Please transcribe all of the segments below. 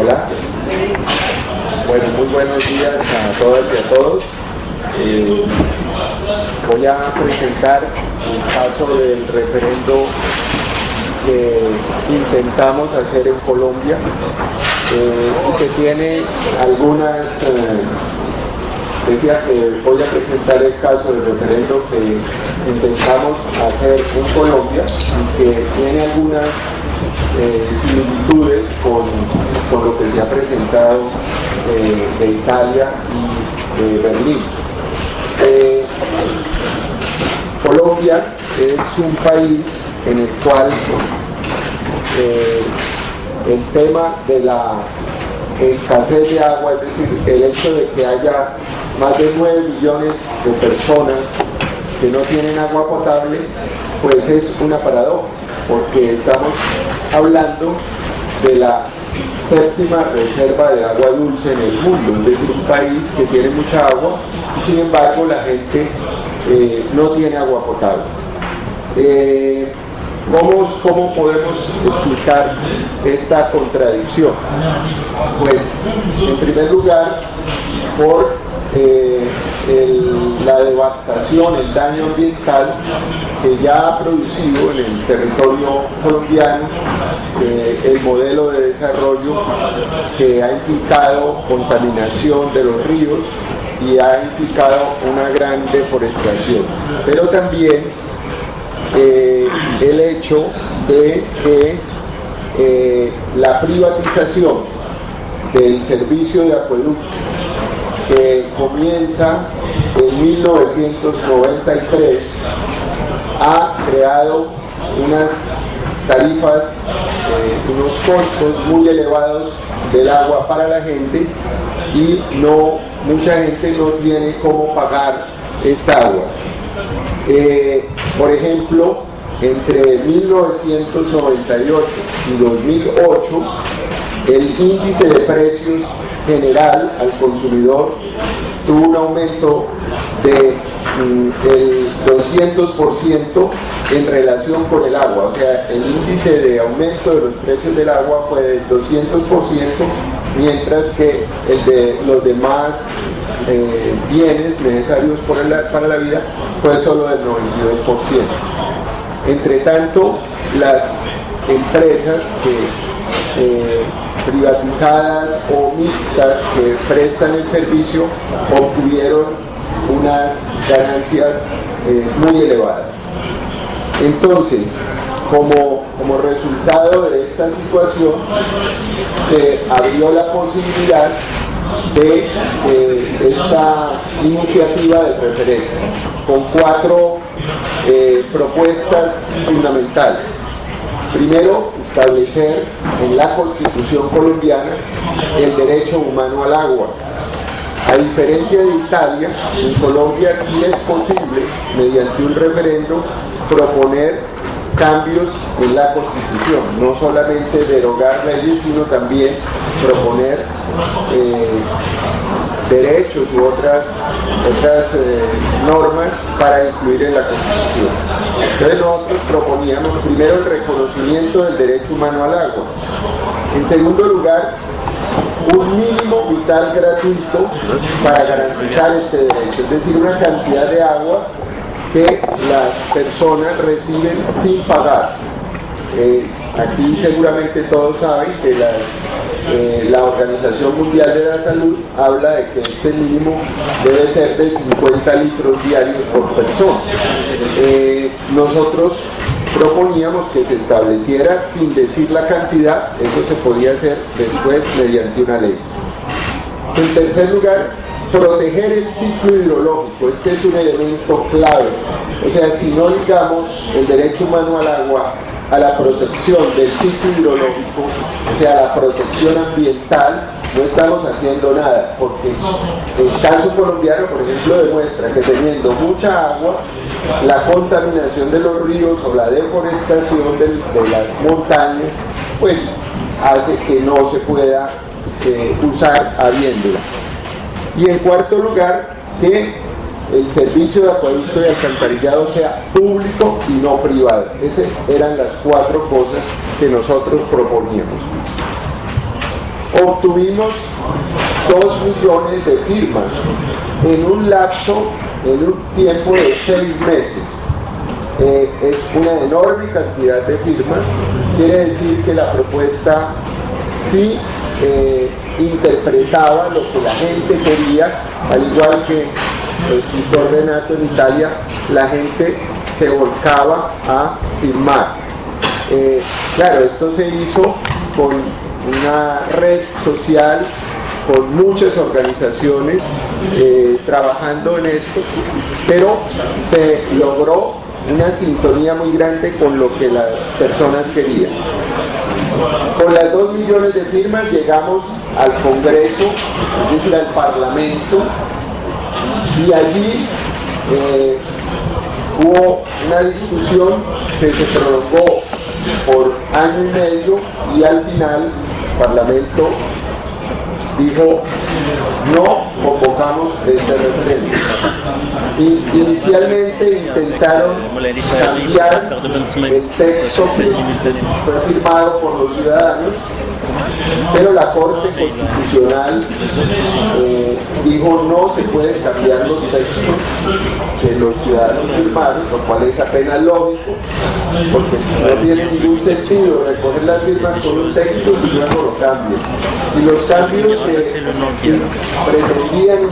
Hola. Bueno, muy buenos días a todas y a todos. Eh, voy a presentar el caso del referendo que intentamos hacer en Colombia eh, y que tiene algunas eh, decía que voy a presentar el caso del referendo que intentamos hacer en Colombia y que tiene algunas eh, similitudes con, lo que se ha presentado eh, de Italia y de Berlín. Eh, Colombia es un país en el cual el tema de la escasez de agua, es decir, el hecho de que haya más de 9 millones de personas que no tienen agua potable, pues es una paradoja, porque estamos hablando de la séptima reserva de agua dulce en el mundo, es decir, un país que tiene mucha agua y sin embargo la gente eh, no tiene agua potable. Eh, ¿Cómo, ¿Cómo, podemos explicar esta contradicción? Pues, en primer lugar, por eh, la devastación, el daño ambiental que ya ha producido en el territorio colombiano eh, el modelo de desarrollo que ha implicado contaminación de los ríos y ha implicado una gran deforestación. Pero también eh, el hecho de que la privatización del servicio de acueducto que comienza en 1993, ha creado unas tarifas, eh, unos costos muy elevados del agua para la gente y no mucha gente no tiene cómo pagar esta agua. Eh, por ejemplo, entre 1998 y 2008, el índice de precios general al consumidor tuvo un aumento de mm, el 200% en relación con el agua, o sea, el índice de aumento de los precios del agua fue del 200%, mientras que el de los demás eh, bienes necesarios para la vida fue solo del 92%. Entre tanto, las empresas que eh, privatizadas o mixtas que prestan el servicio obtuvieron unas ganancias eh, muy elevadas. Entonces, como, como resultado de esta situación, se abrió la posibilidad de esta iniciativa de referéndum con cuatro eh, propuestas fundamentales. Primero, establecer en la Constitución colombiana el derecho humano al agua. A diferencia de Italia, en Colombia sí es posible, mediante un referendo, proponer cambios en la Constitución, no solamente derogar leyes, sino también proponer eh, derechos u otras, otras eh, normas para incluir en la Constitución. Entonces nosotros proponíamos primero el reconocimiento del derecho humano al agua. En segundo lugar, un mínimo vital gratuito para garantizar este derecho, es decir, una cantidad de agua que las personas reciben sin pagar. Eh, aquí seguramente todos saben que eh, la Organización Mundial de la Salud habla de que este mínimo debe ser de 50 litros diarios por persona. Eh, nosotros proponíamos que se estableciera sin decir la cantidad, eso se podía hacer después mediante una ley. En tercer lugar, proteger el ciclo hidrológico, este es un elemento clave. O sea, si no ligamos el derecho humano al agua a la protección del ciclo hidrológico, o sea, a la protección ambiental, no estamos haciendo nada, porque el caso colombiano, por ejemplo, demuestra que teniendo mucha agua, la contaminación de los ríos o la deforestación de, las montañas, pues hace que no se pueda eh, usar habiéndola. Y en cuarto lugar, que el servicio de acueducto y alcantarillado sea público y no privado. Esas eran las cuatro cosas que nosotros proponíamos. obtuvimos 2 millones de firmas en un lapso, en un tiempo de 6 meses. Eh, es una enorme cantidad de firmas, quiere decir que la propuesta sí eh, interpretaba lo que la gente quería, al igual que el escritor Renato en Italia, la gente se volcaba a firmar. Eh, claro, esto se hizo con una red social, con muchas organizaciones eh, trabajando en esto, pero se logró una sintonía muy grande con lo que las personas querían. Con las dos millones de firmas llegamos al Congreso, es decir, al Parlamento, y allí eh, hubo una discusión que se prolongó por año y medio y al final el Parlamento dijo no convocamos este referéndum. Inicialmente intentaron cambiar el texto que fue firmado por los ciudadanos pero la Corte Constitucional eh, dijo no se pueden cambiar los textos que los ciudadanos firmaron, lo cual es apenas lógico, porque no tiene ningún sentido recoger las firmas con un texto y luego lo cambian. Si los cambios que pretendían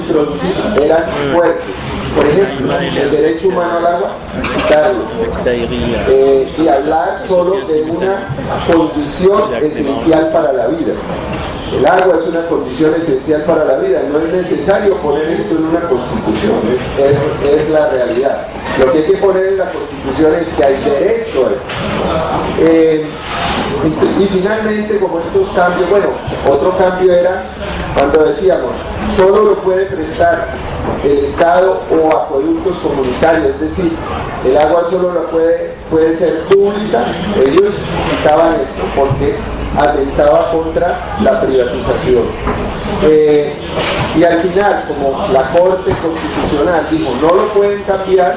eran fuertes, por ejemplo, el derecho humano al agua, quitarlo. Eh, y hablar solo de una condición esencial para la vida. El agua es una condición esencial para la vida, no es necesario poner esto en una constitución, es, la realidad. Lo que hay que poner en la constitución es que hay derecho a esto. Eh, y, finalmente, como estos cambios, bueno, otro cambio era cuando decíamos, solo lo puede prestar el Estado o acueductos comunitarios, es decir, el agua solo la puede, puede ser pública, ellos quitaban esto porque atentaba contra la privatización. Eh, y al final, como la Corte Constitucional dijo no lo pueden cambiar,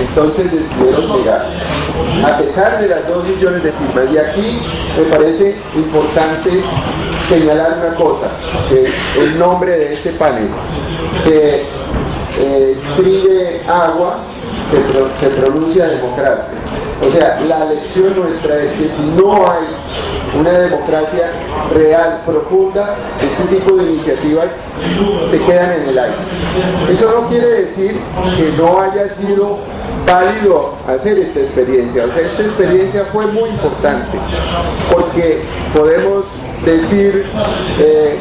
entonces decidieron llegar. A pesar de las dos millones de firmas, y aquí me parece importante señalar una cosa, que el nombre de este panel se eh, escribe agua, se, se pronuncia democracia. O sea, la lección nuestra es que si no hay una democracia real, profunda, este tipo de iniciativas se quedan en el aire. Eso no quiere decir que no haya sido válido hacer esta experiencia. O sea, esta experiencia fue muy importante porque podemos decir eh,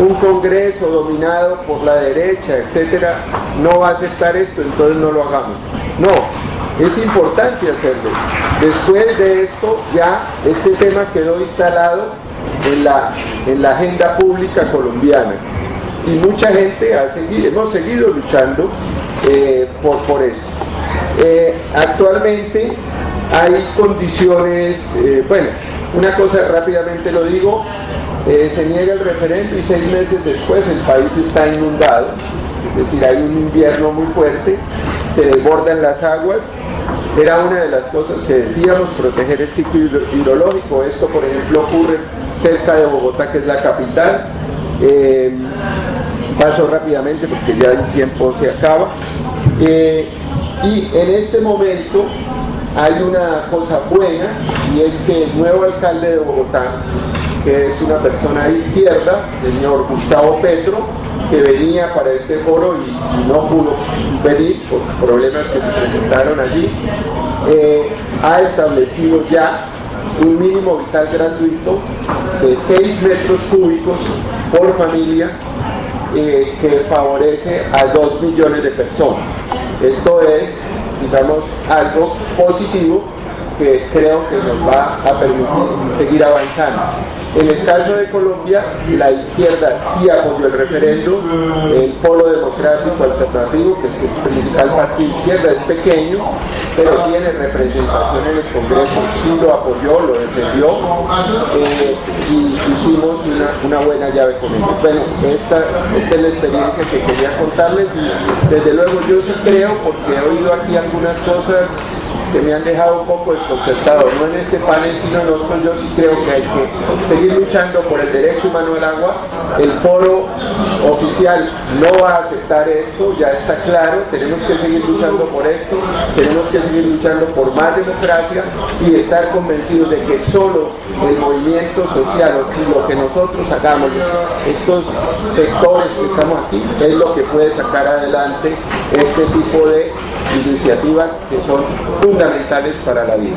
un congreso dominado por la derecha, etcétera, no va a aceptar esto, entonces no lo hagamos. No, es importante hacerlo. Después de esto ya este tema quedó instalado en la, en la agenda pública colombiana y mucha gente ha seguido, hemos seguido luchando eh, por, por eso. Eh, actualmente hay condiciones, bueno, una cosa rápidamente lo digo, eh, se niega el referendo y seis meses después el país está inundado, es decir, hay un invierno muy fuerte, se desbordan las aguas, era una de las cosas que decíamos, proteger el ciclo hidrológico, esto por ejemplo ocurre cerca de Bogotá que es la capital, eh, paso rápidamente porque ya el tiempo se acaba, eh, y en este momento hay una cosa buena y es que el nuevo alcalde de Bogotá, que es una persona de izquierda, señor Gustavo Petro, que venía para este foro y, no pudo venir por problemas que se presentaron allí, eh, ha establecido ya un mínimo vital gratuito de 6 metros cúbicos por familia eh, que favorece a 2 millones de personas. Esto es digamos, algo positivo que creo que nos va a permitir seguir avanzando. En el caso de Colombia, la izquierda sí apoyó el referéndum, el polo democrático alternativo, que es el principal partido izquierda, es pequeño, pero tiene representación en el Congreso, sí lo apoyó, lo defendió, eh, y hicimos una, buena llave con ellos. Bueno, esta, esta es la experiencia que quería contarles y desde luego yo sí creo, porque he oído aquí algunas cosas que me han dejado un poco desconcertado, no en este panel sino en otros, yo sí creo que hay que seguir luchando por el derecho humano al agua, el foro oficial no va a aceptar esto, ya está claro, tenemos que seguir luchando por esto, tenemos que seguir luchando por más democracia y estar convencidos de que solo el movimiento social, lo que nosotros hagamos, estos sectores que estamos aquí, es lo que puede sacar adelante este tipo de iniciativas que son fundamentales para la vida.